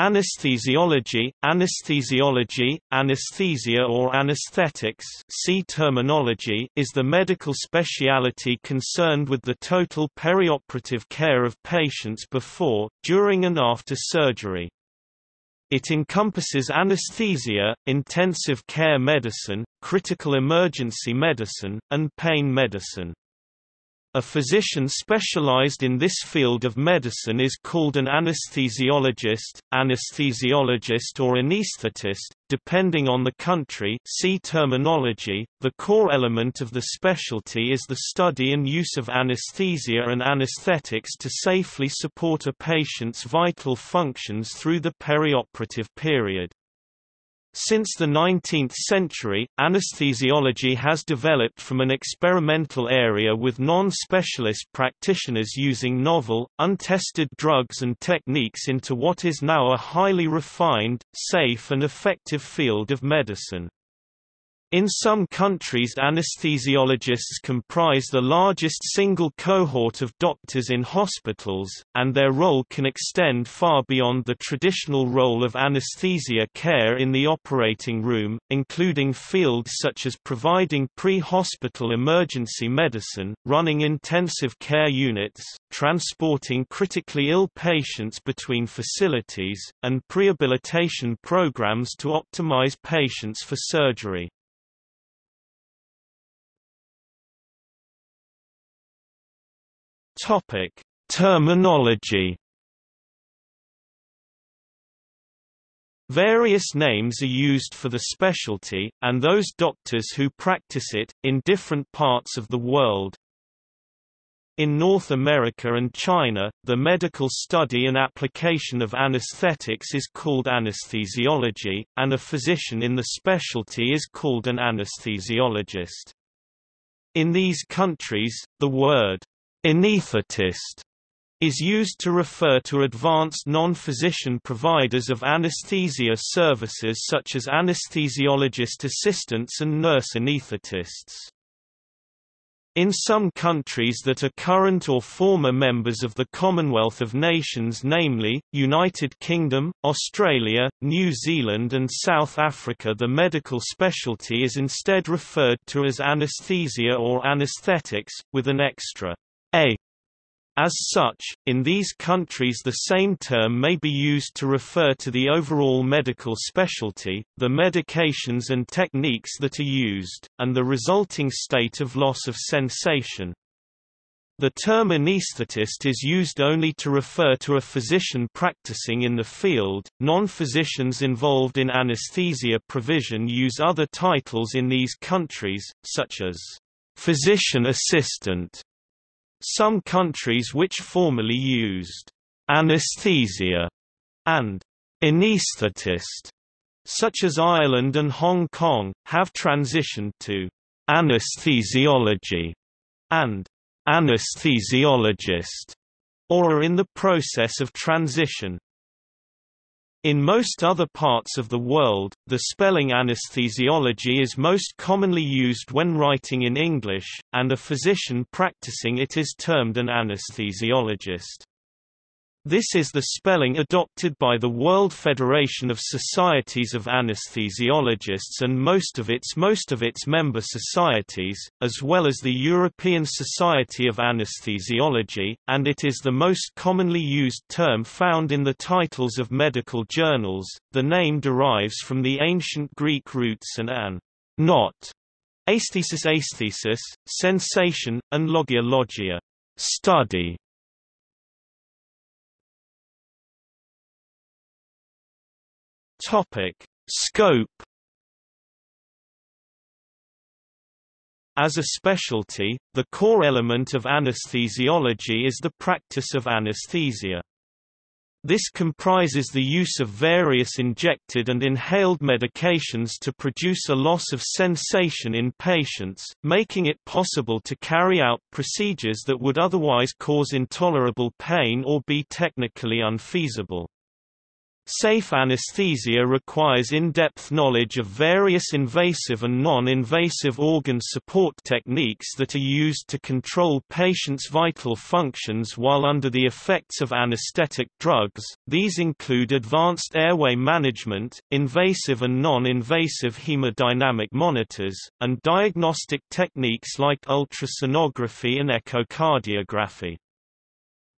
Anesthesiology, anesthesiology, anesthesia or anesthetics see terminology is the medical speciality concerned with the total perioperative care of patients before, during and after surgery. It encompasses anesthesia, intensive care medicine, critical emergency medicine, and pain medicine. A physician specialized in this field of medicine is called an anesthesiologist, anesthesiologist or anesthetist, depending on the country see terminology. The core element of the specialty is the study and use of anesthesia and anesthetics to safely support a patient's vital functions through the perioperative period. Since the 19th century, anesthesiology has developed from an experimental area with non-specialist practitioners using novel, untested drugs and techniques into what is now a highly refined, safe and effective field of medicine. In some countries anesthesiologists comprise the largest single cohort of doctors in hospitals, and their role can extend far beyond the traditional role of anesthesia care in the operating room, including fields such as providing pre-hospital emergency medicine, running intensive care units, transporting critically ill patients between facilities, and prehabilitation programs to optimize patients for surgery. Topic: Terminology. Various names are used for the specialty, and those doctors who practice it, in different parts of the world. In North America and China, the medical study and application of anesthetics is called anesthesiology, and a physician in the specialty is called an anesthesiologist. In these countries, the word Anesthetist is used to refer to advanced non-physician providers of anesthesia services such as anesthesiologist assistants and nurse anesthetists. In some countries that are current or former members of the Commonwealth of Nations namely, United Kingdom, Australia, New Zealand and South Africa the medical specialty is instead referred to as anesthesia or anesthetics, with an extra a. As such, in these countries the same term may be used to refer to the overall medical specialty, the medications and techniques that are used, and the resulting state of loss of sensation. The term anesthetist is used only to refer to a physician practicing in the field. Non-physicians involved in anesthesia provision use other titles in these countries, such as physician assistant some countries which formerly used anesthesia and anesthetist, such as Ireland and Hong Kong, have transitioned to anesthesiology and anesthesiologist, or are in the process of transition. In most other parts of the world, the spelling anesthesiology is most commonly used when writing in English, and a physician practicing it is termed an anesthesiologist. This is the spelling adopted by the World Federation of Societies of Anesthesiologists and most of its most of its member societies, as well as the European Society of Anesthesiology, and it is the most commonly used term found in the titles of medical journals. The name derives from the ancient Greek roots and an not aesthesis aesthesis, sensation, and logia logia study Topic: Scope As a specialty, the core element of anesthesiology is the practice of anesthesia. This comprises the use of various injected and inhaled medications to produce a loss of sensation in patients, making it possible to carry out procedures that would otherwise cause intolerable pain or be technically unfeasible. Safe anesthesia requires in-depth knowledge of various invasive and non-invasive organ support techniques that are used to control patients' vital functions while under the effects of anesthetic drugs. These include advanced airway management, invasive and non-invasive hemodynamic monitors, and diagnostic techniques like ultrasonography and echocardiography.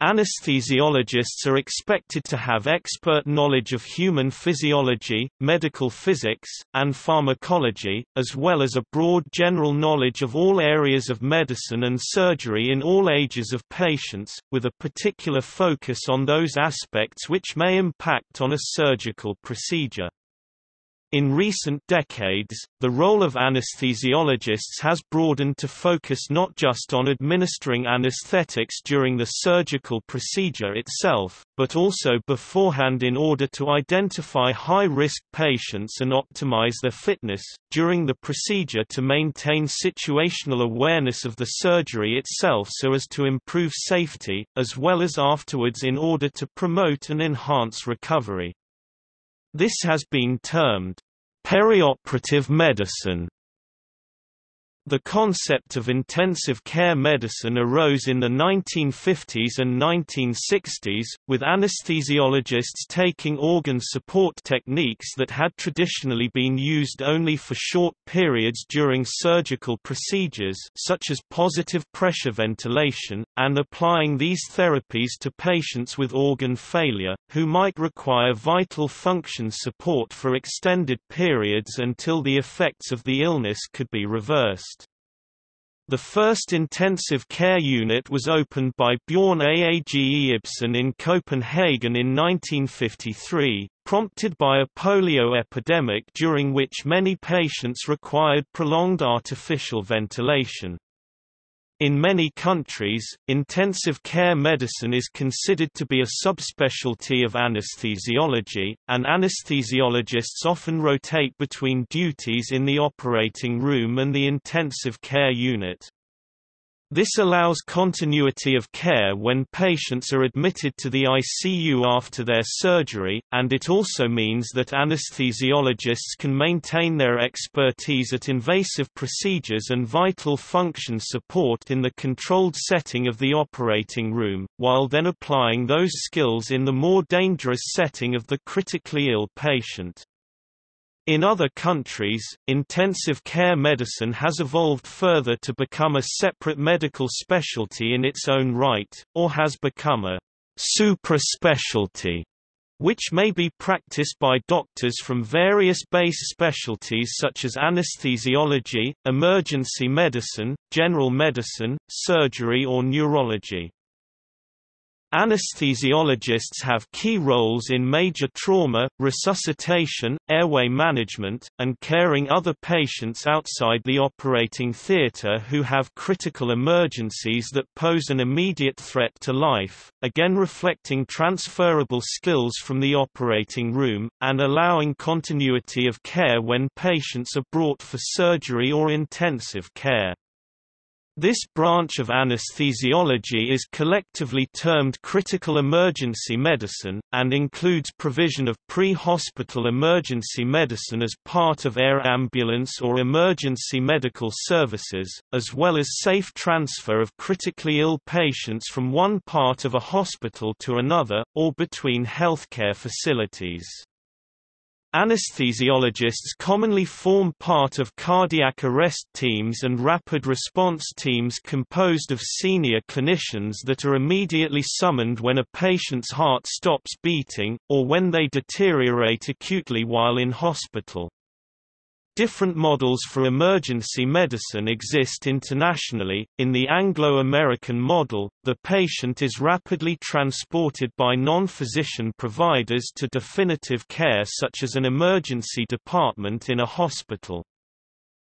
Anesthesiologists are expected to have expert knowledge of human physiology, medical physics, and pharmacology, as well as a broad general knowledge of all areas of medicine and surgery in all ages of patients, with a particular focus on those aspects which may impact on a surgical procedure. In recent decades, the role of anesthesiologists has broadened to focus not just on administering anesthetics during the surgical procedure itself, but also beforehand in order to identify high-risk patients and optimize their fitness, during the procedure to maintain situational awareness of the surgery itself so as to improve safety, as well as afterwards in order to promote and enhance recovery. This has been termed perioperative medicine the concept of intensive care medicine arose in the 1950s and 1960s, with anesthesiologists taking organ support techniques that had traditionally been used only for short periods during surgical procedures such as positive pressure ventilation, and applying these therapies to patients with organ failure, who might require vital function support for extended periods until the effects of the illness could be reversed. The first intensive care unit was opened by Bjorn Aage Ibsen in Copenhagen in 1953, prompted by a polio epidemic during which many patients required prolonged artificial ventilation. In many countries, intensive care medicine is considered to be a subspecialty of anesthesiology, and anesthesiologists often rotate between duties in the operating room and the intensive care unit. This allows continuity of care when patients are admitted to the ICU after their surgery, and it also means that anesthesiologists can maintain their expertise at invasive procedures and vital function support in the controlled setting of the operating room, while then applying those skills in the more dangerous setting of the critically ill patient. In other countries, intensive care medicine has evolved further to become a separate medical specialty in its own right, or has become a supra-specialty, which may be practiced by doctors from various base specialties such as anesthesiology, emergency medicine, general medicine, surgery or neurology. Anesthesiologists have key roles in major trauma, resuscitation, airway management, and caring other patients outside the operating theatre who have critical emergencies that pose an immediate threat to life, again reflecting transferable skills from the operating room, and allowing continuity of care when patients are brought for surgery or intensive care. This branch of anesthesiology is collectively termed critical emergency medicine, and includes provision of pre-hospital emergency medicine as part of air ambulance or emergency medical services, as well as safe transfer of critically ill patients from one part of a hospital to another, or between healthcare facilities. Anesthesiologists commonly form part of cardiac arrest teams and rapid response teams composed of senior clinicians that are immediately summoned when a patient's heart stops beating, or when they deteriorate acutely while in hospital. Different models for emergency medicine exist internationally. In the Anglo American model, the patient is rapidly transported by non physician providers to definitive care, such as an emergency department in a hospital.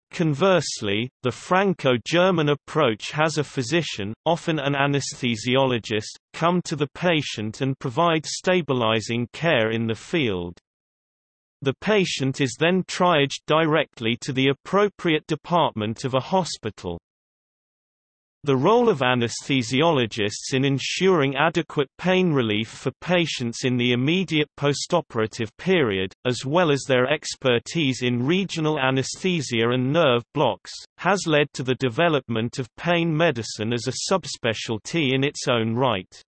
Conversely, the Franco-German approach has a physician, often an anesthesiologist, come to the patient and provide stabilizing care in the field. The patient is then triaged directly to the appropriate department of a hospital. The role of anesthesiologists in ensuring adequate pain relief for patients in the immediate postoperative period, as well as their expertise in regional anesthesia and nerve blocks, has led to the development of pain medicine as a subspecialty in its own right.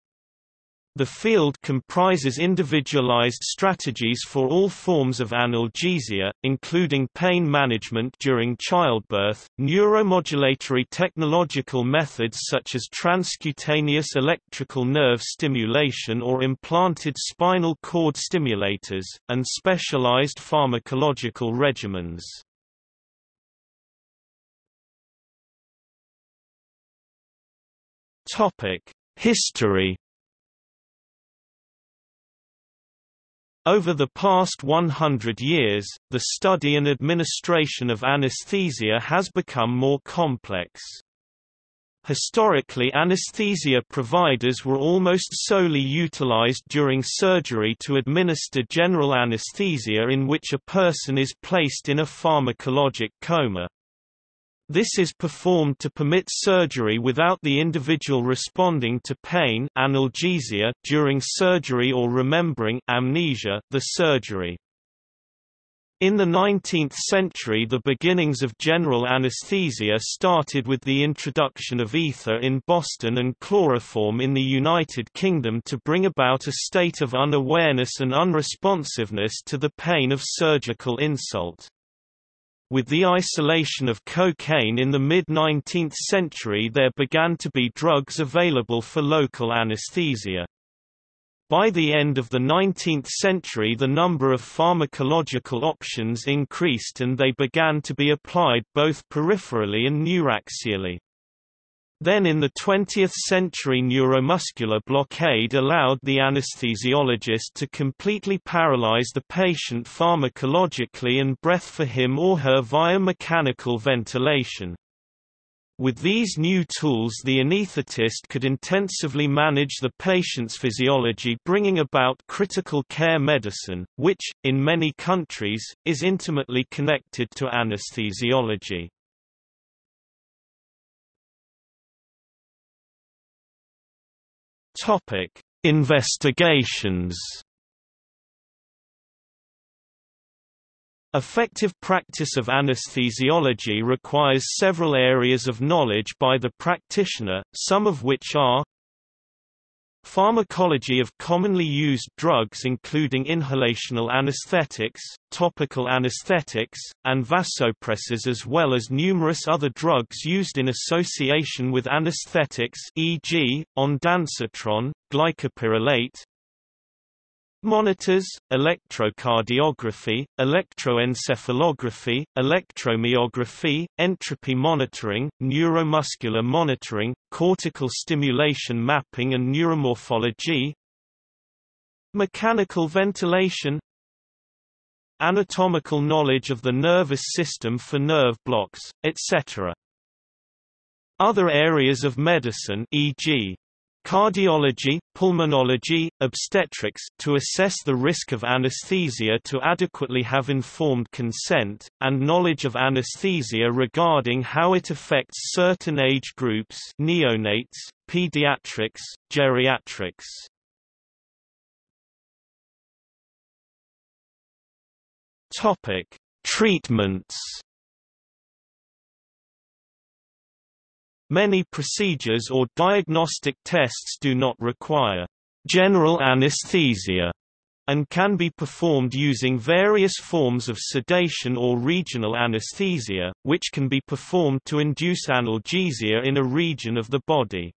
The field comprises individualized strategies for all forms of analgesia, including pain management during childbirth, neuromodulatory technological methods such as transcutaneous electrical nerve stimulation or implanted spinal cord stimulators, and specialized pharmacological regimens. History Over the past 100 years, the study and administration of anesthesia has become more complex. Historically anesthesia providers were almost solely utilized during surgery to administer general anesthesia in which a person is placed in a pharmacologic coma. This is performed to permit surgery without the individual responding to pain analgesia during surgery or remembering amnesia the surgery. In the 19th century the beginnings of general anesthesia started with the introduction of ether in Boston and chloroform in the United Kingdom to bring about a state of unawareness and unresponsiveness to the pain of surgical insult. With the isolation of cocaine in the mid-19th century there began to be drugs available for local anesthesia. By the end of the 19th century the number of pharmacological options increased and they began to be applied both peripherally and neuraxially. Then in the 20th century neuromuscular blockade allowed the anesthesiologist to completely paralyze the patient pharmacologically and breath for him or her via mechanical ventilation. With these new tools the anesthetist could intensively manage the patient's physiology bringing about critical care medicine, which, in many countries, is intimately connected to anesthesiology. Topic: Investigations. Effective practice of anesthesiology requires several areas of knowledge by the practitioner, some of which are Pharmacology of commonly used drugs including inhalational anesthetics, topical anesthetics, and vasopressors as well as numerous other drugs used in association with anesthetics e.g., ondansetron, glycopyrrolate, Monitors, electrocardiography, electroencephalography, electromyography, entropy monitoring, neuromuscular monitoring, cortical stimulation mapping and neuromorphology Mechanical ventilation Anatomical knowledge of the nervous system for nerve blocks, etc. Other areas of medicine e.g cardiology, pulmonology, obstetrics to assess the risk of anesthesia to adequately have informed consent, and knowledge of anesthesia regarding how it affects certain age groups neonates, pediatrics, geriatrics. Treatments Many procedures or diagnostic tests do not require general anesthesia and can be performed using various forms of sedation or regional anesthesia, which can be performed to induce analgesia in a region of the body.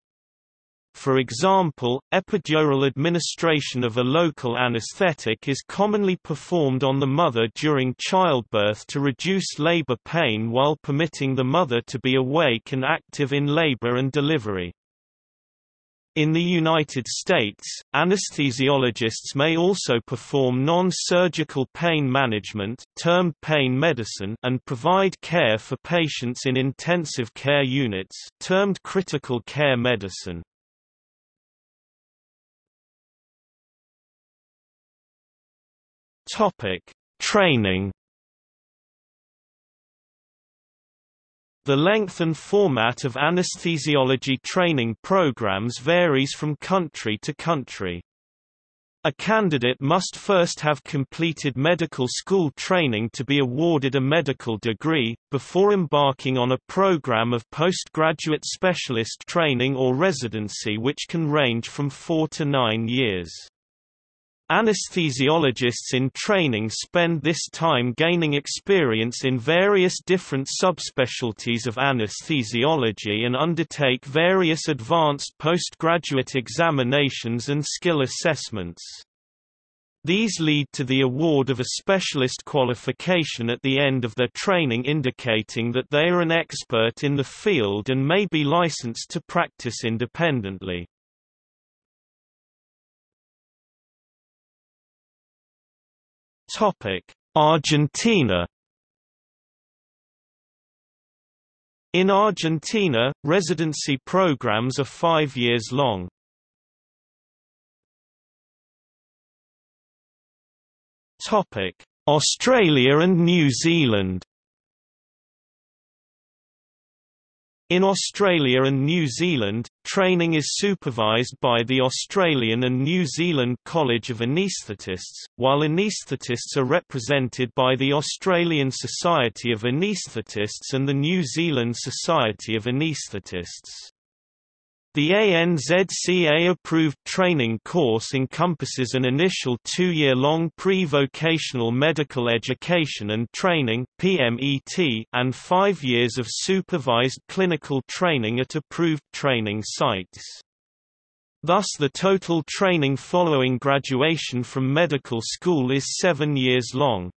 For example, epidural administration of a local anesthetic is commonly performed on the mother during childbirth to reduce labor pain while permitting the mother to be awake and active in labor and delivery. In the United States, anesthesiologists may also perform non-surgical pain management termed pain medicine and provide care for patients in intensive care units termed critical care medicine. Topic: Training The length and format of anesthesiology training programs varies from country to country. A candidate must first have completed medical school training to be awarded a medical degree, before embarking on a program of postgraduate specialist training or residency which can range from four to nine years. Anesthesiologists in training spend this time gaining experience in various different subspecialties of anesthesiology and undertake various advanced postgraduate examinations and skill assessments. These lead to the award of a specialist qualification at the end of their training indicating that they are an expert in the field and may be licensed to practice independently. Topic: Argentina In Argentina, residency programs are five years long. Topic: Australia and New Zealand In Australia and New Zealand, training is supervised by the Australian and New Zealand College of Anaesthetists, while anaesthetists are represented by the Australian Society of Anaesthetists and the New Zealand Society of Anaesthetists. The ANZCA-approved training course encompasses an initial two-year-long pre-vocational medical education and training and five years of supervised clinical training at approved training sites. Thus the total training following graduation from medical school is seven years long.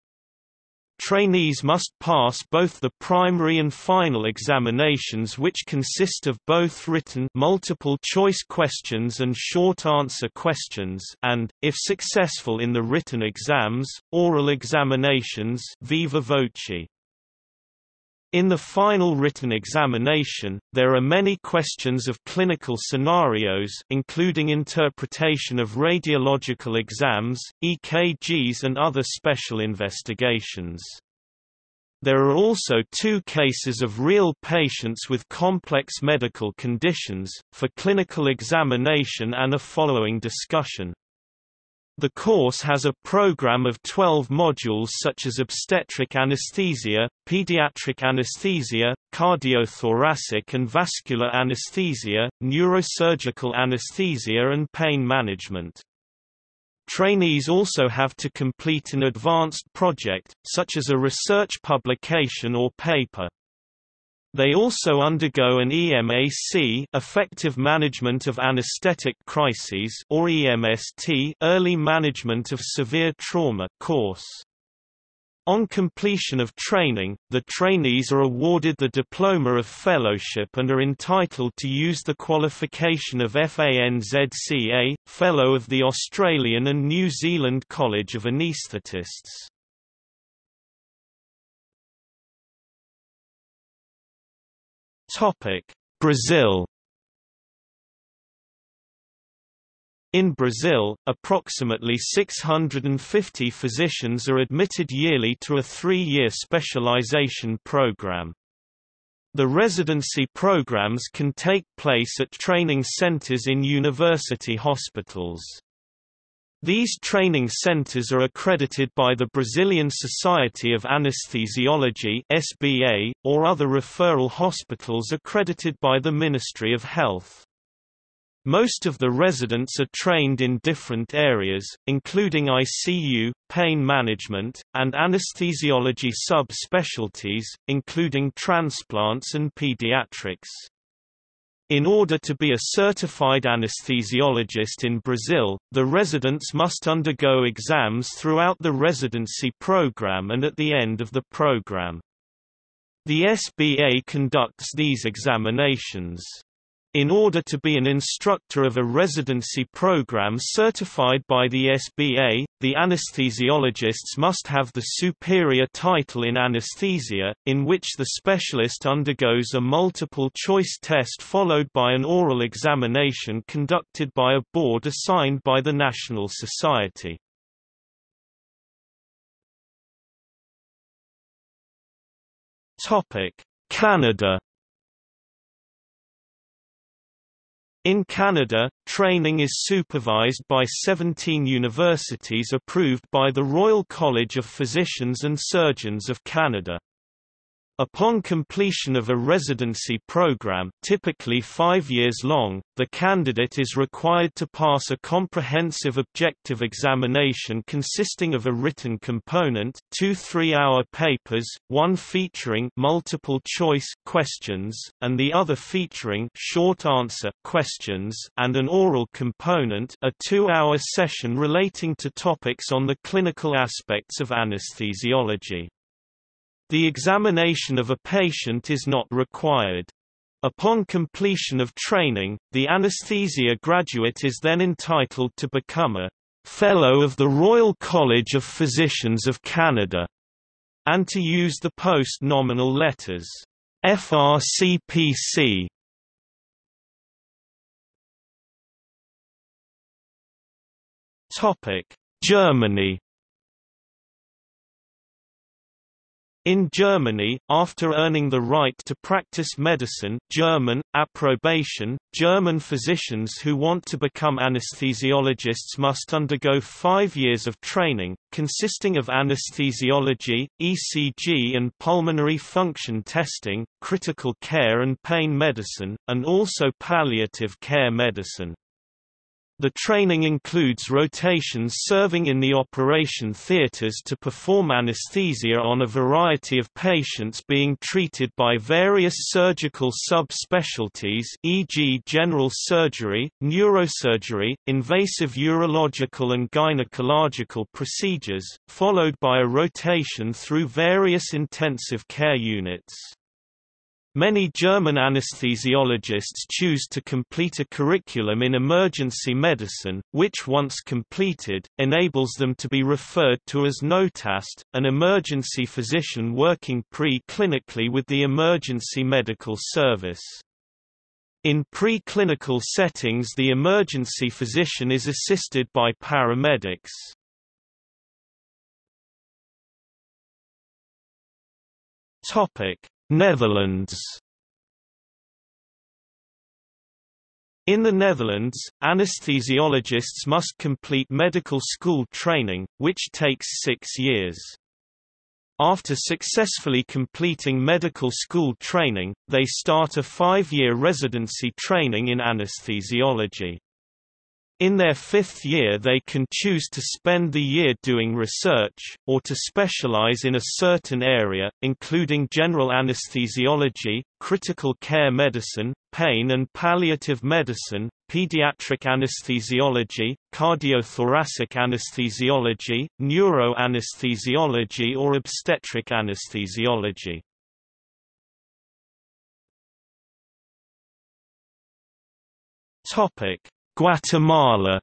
Trainees must pass both the primary and final examinations which consist of both written multiple-choice questions and short-answer questions and, if successful in the written exams, oral examinations viva voce. In the final written examination, there are many questions of clinical scenarios including interpretation of radiological exams, EKGs and other special investigations. There are also two cases of real patients with complex medical conditions, for clinical examination and a following discussion. The course has a program of 12 modules such as obstetric anesthesia, pediatric anesthesia, cardiothoracic and vascular anesthesia, neurosurgical anesthesia and pain management. Trainees also have to complete an advanced project, such as a research publication or paper. They also undergo an EMAC effective management of anesthetic crises or EMST early management of severe trauma course. On completion of training, the trainees are awarded the Diploma of Fellowship and are entitled to use the qualification of FANZCA, Fellow of the Australian and New Zealand College of Anaesthetists. Brazil In Brazil, approximately 650 physicians are admitted yearly to a three-year specialization program. The residency programs can take place at training centers in university hospitals. These training centers are accredited by the Brazilian Society of Anesthesiology (SBA) or other referral hospitals accredited by the Ministry of Health. Most of the residents are trained in different areas, including ICU, pain management, and anesthesiology sub-specialties, including transplants and pediatrics. In order to be a certified anesthesiologist in Brazil, the residents must undergo exams throughout the residency program and at the end of the program. The SBA conducts these examinations. In order to be an instructor of a residency program certified by the SBA, the anesthesiologists must have the superior title in anesthesia, in which the specialist undergoes a multiple-choice test followed by an oral examination conducted by a board assigned by the National Society. Canada In Canada, training is supervised by 17 universities approved by the Royal College of Physicians and Surgeons of Canada. Upon completion of a residency program typically five years long, the candidate is required to pass a comprehensive objective examination consisting of a written component two three-hour papers, one featuring multiple-choice questions, and the other featuring short-answer questions and an oral component a two-hour session relating to topics on the clinical aspects of anesthesiology. The examination of a patient is not required. Upon completion of training, the anesthesia graduate is then entitled to become a Fellow of the Royal College of Physicians of Canada, and to use the post-nominal letters FRCPC. Topic: Germany In Germany, after earning the right to practice medicine German, approbation, German physicians who want to become anesthesiologists must undergo five years of training, consisting of anesthesiology, ECG and pulmonary function testing, critical care and pain medicine, and also palliative care medicine. The training includes rotations serving in the operation theaters to perform anesthesia on a variety of patients being treated by various surgical subspecialties e.g. general surgery, neurosurgery, invasive urological and gynecological procedures, followed by a rotation through various intensive care units. Many German anesthesiologists choose to complete a curriculum in emergency medicine, which once completed, enables them to be referred to as Notarzt, an emergency physician working pre-clinically with the emergency medical service. In pre-clinical settings the emergency physician is assisted by paramedics. Topic: Netherlands In the Netherlands, anesthesiologists must complete medical school training, which takes six years. After successfully completing medical school training, they start a five-year residency training in anesthesiology. In their fifth year they can choose to spend the year doing research, or to specialize in a certain area, including general anesthesiology, critical care medicine, pain and palliative medicine, pediatric anesthesiology, cardiothoracic anesthesiology, neuroanesthesiology or obstetric anesthesiology. Topic Guatemala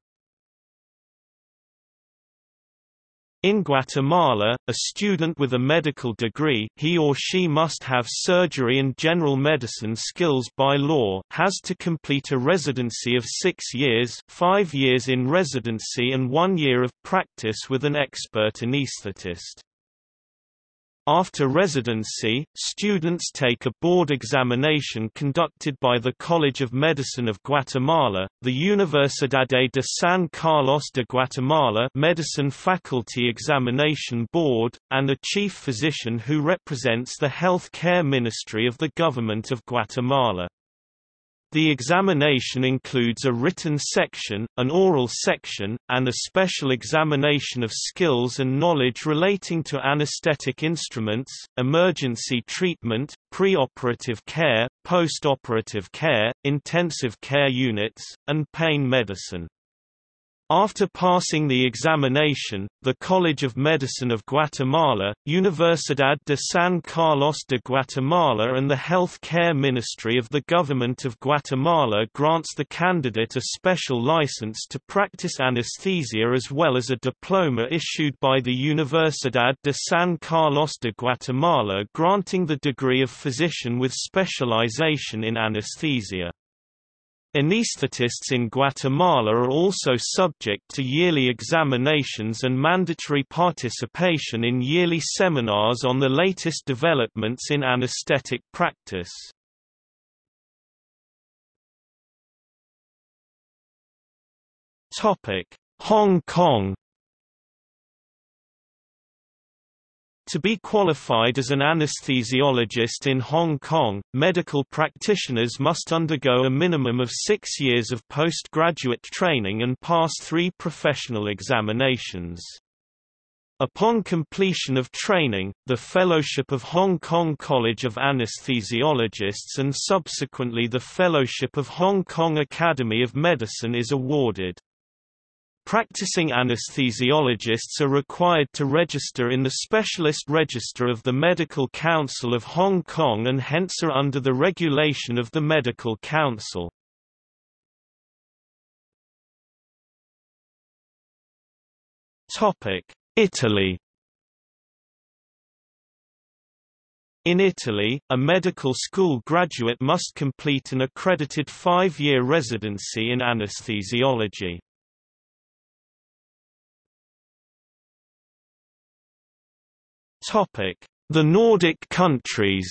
In Guatemala, a student with a medical degree he or she must have surgery and general medicine skills by law has to complete a residency of six years five years in residency and one year of practice with an expert anesthetist. After residency, students take a board examination conducted by the College of Medicine of Guatemala, the Universidad de San Carlos de Guatemala Medicine Faculty Examination Board, and a chief physician who represents the Health Care Ministry of the Government of Guatemala. The examination includes a written section, an oral section, and a special examination of skills and knowledge relating to anesthetic instruments, emergency treatment, pre-operative care, post-operative care, intensive care units, and pain medicine. After passing the examination, the College of Medicine of Guatemala, Universidad de San Carlos de Guatemala and the Health Care Ministry of the Government of Guatemala grants the candidate a special license to practice anesthesia as well as a diploma issued by the Universidad de San Carlos de Guatemala granting the degree of physician with specialization in anesthesia. Anesthetists in Guatemala are also subject to yearly examinations and mandatory participation in yearly seminars on the latest developments in anesthetic practice. Hong Kong To be qualified as an anesthesiologist in Hong Kong, medical practitioners must undergo a minimum of six years of postgraduate training and pass three professional examinations. Upon completion of training, the Fellowship of Hong Kong College of Anesthesiologists and subsequently the Fellowship of Hong Kong Academy of Medicine is awarded. Practicing anesthesiologists are required to register in the Specialist Register of the Medical Council of Hong Kong and hence are under the regulation of the Medical Council. Italy In Italy, a medical school graduate must complete an accredited five-year residency in anesthesiology. The Nordic countries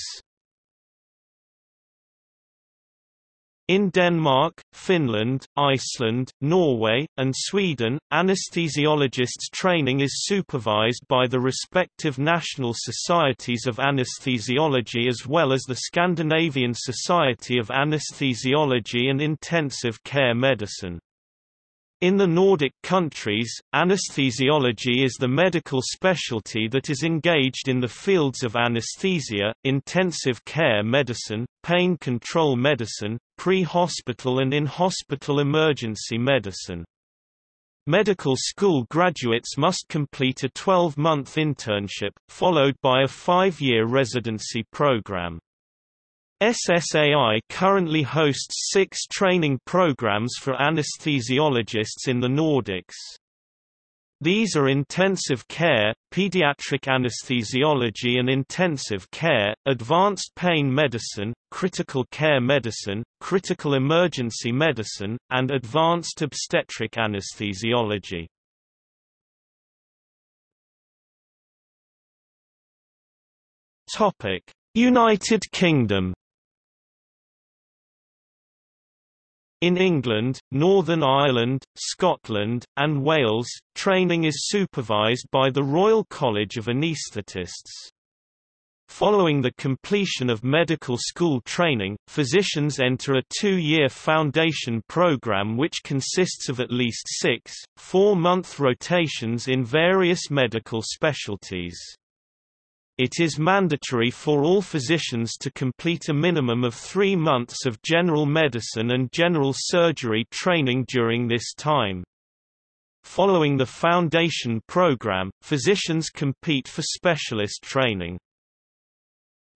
In Denmark, Finland, Iceland, Norway, and Sweden, anesthesiologists' training is supervised by the respective national societies of anesthesiology as well as the Scandinavian Society of Anesthesiology and Intensive Care Medicine. In the Nordic countries, anesthesiology is the medical specialty that is engaged in the fields of anesthesia, intensive care medicine, pain control medicine, pre-hospital and in-hospital emergency medicine. Medical school graduates must complete a 12-month internship, followed by a five-year residency program. SSAI currently hosts six training programs for anesthesiologists in the Nordics. These are intensive care, pediatric anesthesiology and intensive care, advanced pain medicine, critical care medicine, critical emergency medicine, and advanced obstetric anesthesiology. United Kingdom In England, Northern Ireland, Scotland, and Wales, training is supervised by the Royal College of Anaesthetists. Following the completion of medical school training, physicians enter a two-year foundation program which consists of at least six, four-month rotations in various medical specialties. It is mandatory for all physicians to complete a minimum of three months of general medicine and general surgery training during this time. Following the foundation program, physicians compete for specialist training.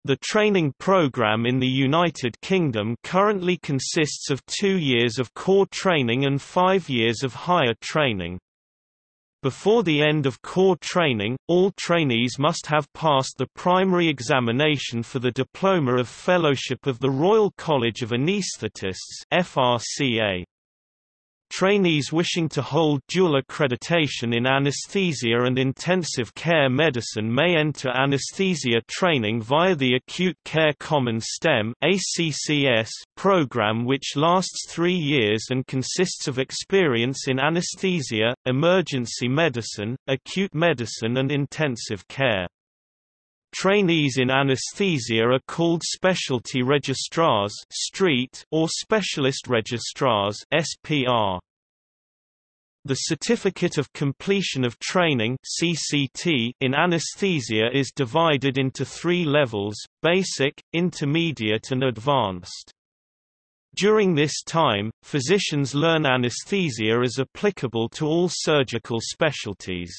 The training program in the United Kingdom currently consists of two years of core training and five years of higher training. Before the end of core training, all trainees must have passed the primary examination for the Diploma of Fellowship of the Royal College of Anaesthetists FRCA. Trainees wishing to hold dual accreditation in anesthesia and intensive care medicine may enter anesthesia training via the Acute Care Common STEM program which lasts three years and consists of experience in anesthesia, emergency medicine, acute medicine and intensive care. Trainees in anesthesia are called specialty registrars StR or specialist registrars SPR. The Certificate of Completion of Training CCT in anesthesia is divided into three levels, basic, intermediate and advanced. During this time, physicians learn anesthesia as applicable to all surgical specialties.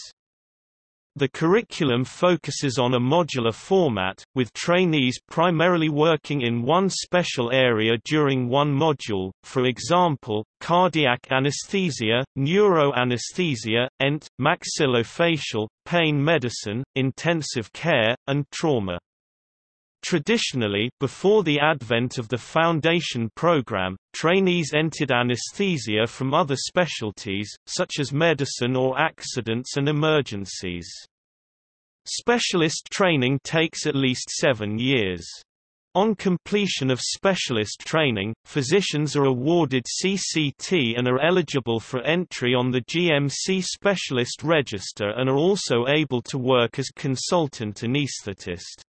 The curriculum focuses on a modular format, with trainees primarily working in one special area during one module, for example, cardiac anesthesia, neuroanesthesia, ENT, maxillofacial, pain medicine, intensive care, and trauma. Traditionally, before the advent of the foundation program, trainees entered anesthesia from other specialties, such as medicine or accidents and emergencies. Specialist training takes at least seven years. On completion of specialist training, physicians are awarded CCT and are eligible for entry on the GMC Specialist Register and are also able to work as consultant anesthetist.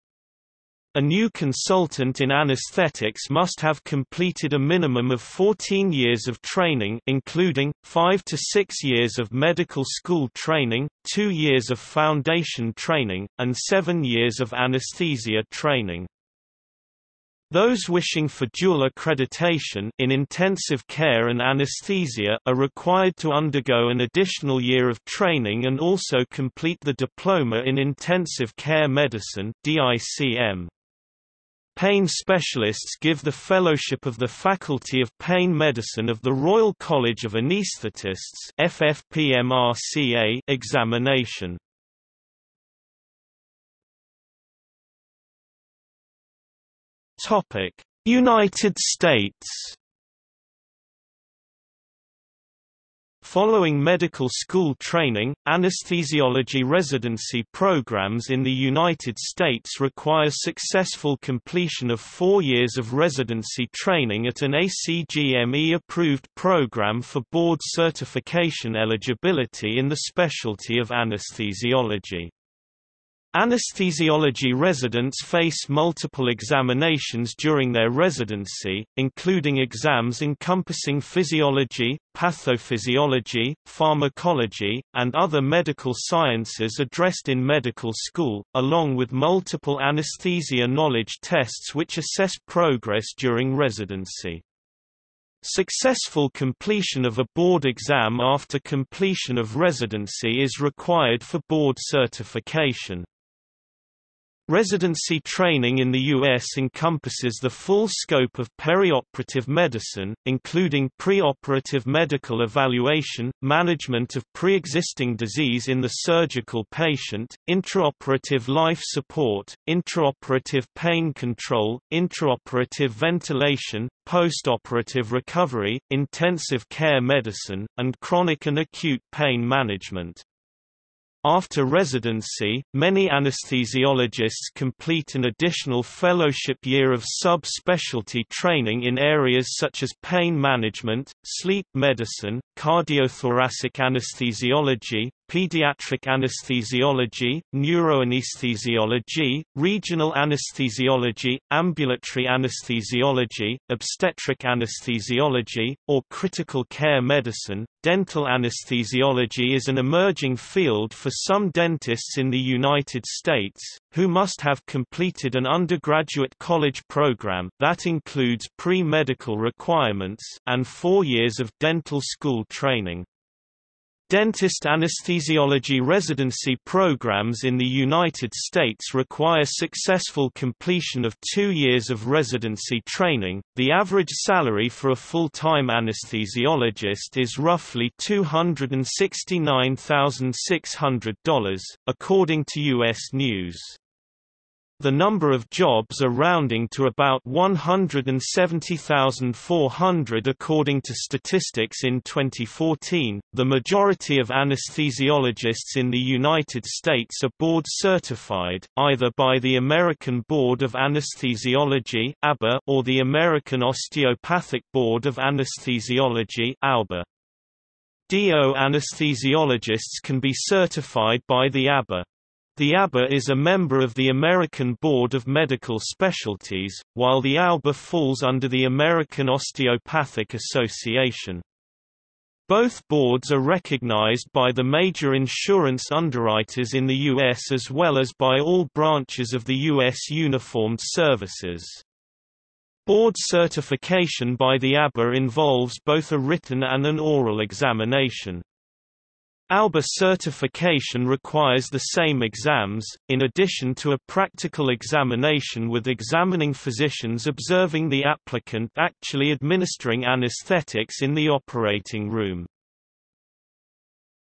A new consultant in anesthetics must have completed a minimum of 14 years of training including, 5 to 6 years of medical school training, 2 years of foundation training, and 7 years of anesthesia training. Those wishing for dual accreditation in intensive care and anesthesia are required to undergo an additional year of training and also complete the Diploma in Intensive Care Medicine DICM. Pain specialists give the Fellowship of the Faculty of Pain Medicine of the Royal College of Anaesthetists FFPMRCA examination. Topic: United States Following medical school training, anesthesiology residency programs in the United States require successful completion of four years of residency training at an ACGME-approved program for board certification eligibility in the specialty of anesthesiology. Anesthesiology residents face multiple examinations during their residency, including exams encompassing physiology, pathophysiology, pharmacology, and other medical sciences addressed in medical school, along with multiple anesthesia knowledge tests which assess progress during residency. Successful completion of a board exam after completion of residency is required for board certification. Residency training in the U.S. encompasses the full scope of perioperative medicine, including preoperative medical evaluation, management of pre-existing disease in the surgical patient, intraoperative life support, intraoperative pain control, intraoperative ventilation, postoperative recovery, intensive care medicine, and chronic and acute pain management. After residency, many anesthesiologists complete an additional fellowship year of sub-specialty training in areas such as pain management, sleep medicine, cardiothoracic anesthesiology, pediatric anesthesiology, neuroanesthesiology, regional anesthesiology, ambulatory anesthesiology, obstetric anesthesiology, or critical care medicine. Dental anesthesiology is an emerging field for some dentists in the United States, who must have completed an undergraduate college program that includes pre-medical requirements and four years of dental school training. Dentist anesthesiology residency programs in the United States require successful completion of two years of residency training. The average salary for a full-time anesthesiologist is roughly $269,600, according to U.S. News. The number of jobs are rounding to about 170,400 according to statistics in 2014. The majority of anesthesiologists in the United States are board certified, either by the American Board of Anesthesiology or the American Osteopathic Board of Anesthesiology DO anesthesiologists can be certified by the ABA. The ABA is a member of the American Board of Medical Specialties, while the AOBA falls under the American Osteopathic Association. Both boards are recognized by the major insurance underwriters in the U.S. as well as by all branches of the U.S. Uniformed Services. Board certification by the ABA involves both a written and an oral examination. AOBA certification requires the same exams, in addition to a practical examination with examining physicians observing the applicant actually administering anesthetics in the operating room.